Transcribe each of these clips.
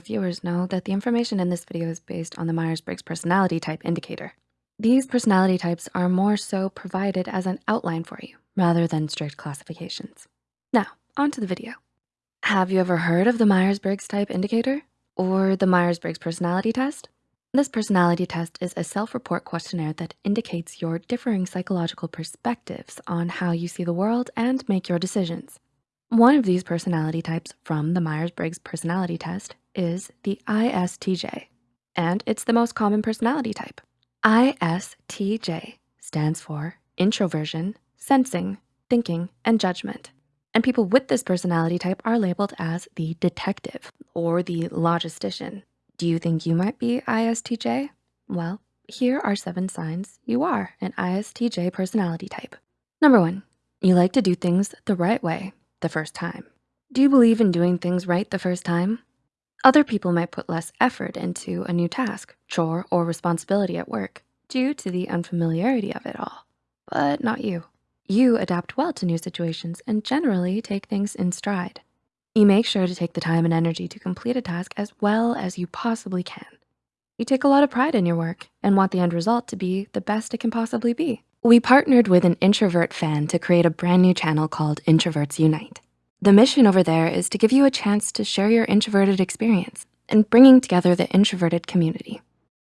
our viewers know that the information in this video is based on the Myers-Briggs Personality Type Indicator. These personality types are more so provided as an outline for you rather than strict classifications. Now, on to the video. Have you ever heard of the Myers-Briggs Type Indicator or the Myers-Briggs Personality Test? This personality test is a self-report questionnaire that indicates your differing psychological perspectives on how you see the world and make your decisions. One of these personality types from the Myers-Briggs personality test is the ISTJ, and it's the most common personality type. ISTJ stands for introversion, sensing, thinking, and judgment. And people with this personality type are labeled as the detective or the logistician. Do you think you might be ISTJ? Well, here are seven signs you are an ISTJ personality type. Number one, you like to do things the right way the first time. Do you believe in doing things right the first time? Other people might put less effort into a new task, chore, or responsibility at work due to the unfamiliarity of it all, but not you. You adapt well to new situations and generally take things in stride. You make sure to take the time and energy to complete a task as well as you possibly can. You take a lot of pride in your work and want the end result to be the best it can possibly be. We partnered with an introvert fan to create a brand new channel called Introverts Unite. The mission over there is to give you a chance to share your introverted experience and bringing together the introverted community.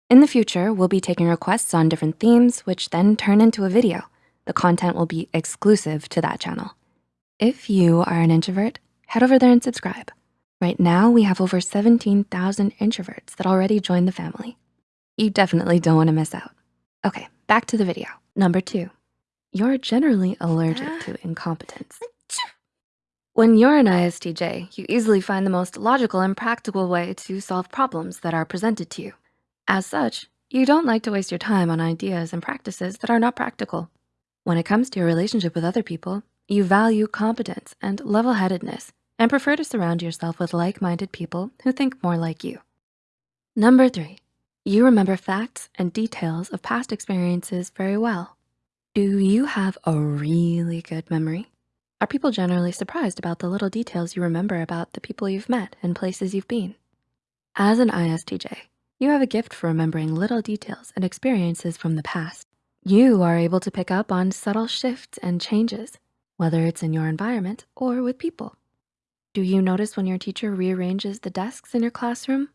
In the future, we'll be taking requests on different themes, which then turn into a video. The content will be exclusive to that channel. If you are an introvert, head over there and subscribe. Right now, we have over 17,000 introverts that already joined the family. You definitely don't wanna miss out. Okay, back to the video. Number two, you're generally allergic ah. to incompetence. When you're an ISTJ, you easily find the most logical and practical way to solve problems that are presented to you. As such, you don't like to waste your time on ideas and practices that are not practical. When it comes to your relationship with other people, you value competence and level-headedness and prefer to surround yourself with like-minded people who think more like you. Number three, you remember facts and details of past experiences very well. Do you have a really good memory? Are people generally surprised about the little details you remember about the people you've met and places you've been? As an ISTJ, you have a gift for remembering little details and experiences from the past. You are able to pick up on subtle shifts and changes, whether it's in your environment or with people. Do you notice when your teacher rearranges the desks in your classroom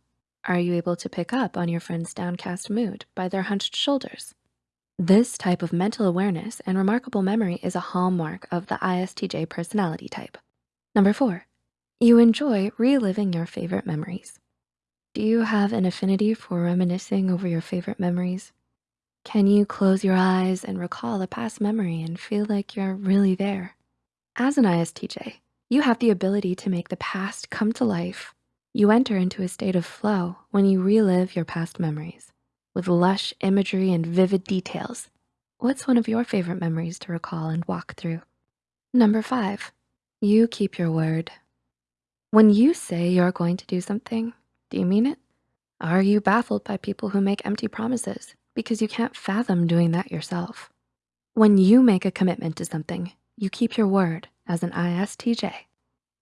are you able to pick up on your friend's downcast mood by their hunched shoulders? This type of mental awareness and remarkable memory is a hallmark of the ISTJ personality type. Number four, you enjoy reliving your favorite memories. Do you have an affinity for reminiscing over your favorite memories? Can you close your eyes and recall a past memory and feel like you're really there? As an ISTJ, you have the ability to make the past come to life you enter into a state of flow when you relive your past memories with lush imagery and vivid details. What's one of your favorite memories to recall and walk through? Number five, you keep your word. When you say you're going to do something, do you mean it? Are you baffled by people who make empty promises because you can't fathom doing that yourself? When you make a commitment to something, you keep your word as an ISTJ.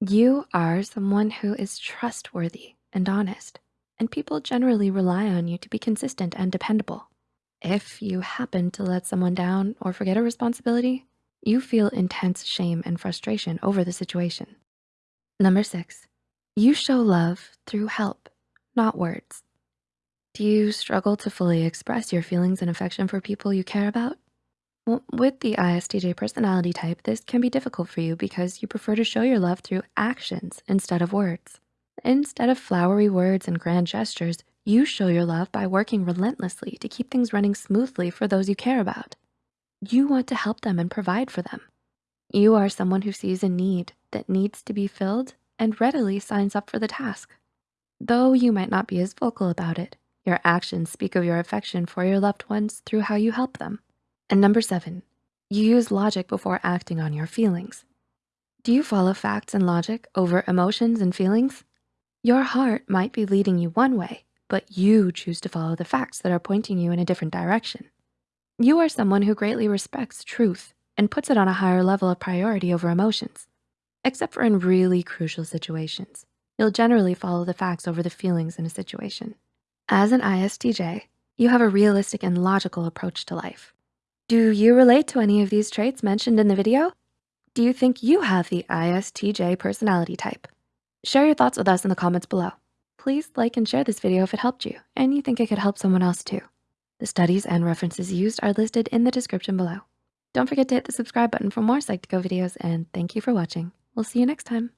You are someone who is trustworthy and honest, and people generally rely on you to be consistent and dependable. If you happen to let someone down or forget a responsibility, you feel intense shame and frustration over the situation. Number six, you show love through help, not words. Do you struggle to fully express your feelings and affection for people you care about? With the ISTJ personality type, this can be difficult for you because you prefer to show your love through actions instead of words. Instead of flowery words and grand gestures, you show your love by working relentlessly to keep things running smoothly for those you care about. You want to help them and provide for them. You are someone who sees a need that needs to be filled and readily signs up for the task. Though you might not be as vocal about it, your actions speak of your affection for your loved ones through how you help them. And number seven, you use logic before acting on your feelings. Do you follow facts and logic over emotions and feelings? Your heart might be leading you one way, but you choose to follow the facts that are pointing you in a different direction. You are someone who greatly respects truth and puts it on a higher level of priority over emotions, except for in really crucial situations. You'll generally follow the facts over the feelings in a situation. As an ISTJ, you have a realistic and logical approach to life. Do you relate to any of these traits mentioned in the video? Do you think you have the ISTJ personality type? Share your thoughts with us in the comments below. Please like and share this video if it helped you and you think it could help someone else too. The studies and references used are listed in the description below. Don't forget to hit the subscribe button for more Psych2Go videos and thank you for watching. We'll see you next time.